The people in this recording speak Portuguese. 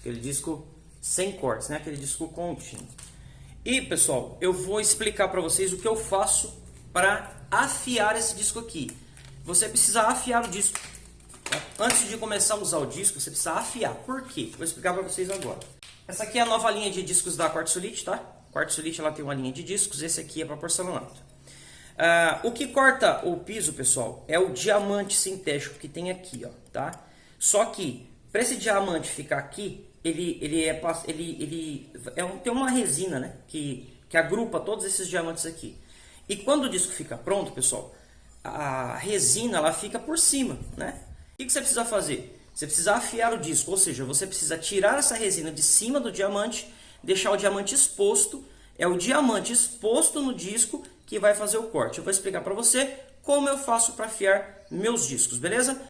aquele disco sem cortes, né? aquele disco contínuo. E pessoal, eu vou explicar para vocês o que eu faço para afiar esse disco aqui. Você precisa afiar o disco. Tá? Antes de começar a usar o disco, você precisa afiar. Por quê? Vou explicar para vocês agora. Essa aqui é a nova linha de discos da Quartzolite, tá? Quartzolite ela tem uma linha de discos, esse aqui é para porcelanato. Uh, o que corta o piso, pessoal, é o diamante sintético que tem aqui, ó, tá? Só que, para esse diamante ficar aqui, ele, ele, é, ele, ele é tem uma resina, né? Que, que agrupa todos esses diamantes aqui. E quando o disco fica pronto, pessoal, a resina ela fica por cima, né? O que você precisa fazer? Você precisa afiar o disco, ou seja, você precisa tirar essa resina de cima do diamante, deixar o diamante exposto. É o diamante exposto no disco que vai fazer o corte. Eu vou explicar para você como eu faço para afiar meus discos, beleza?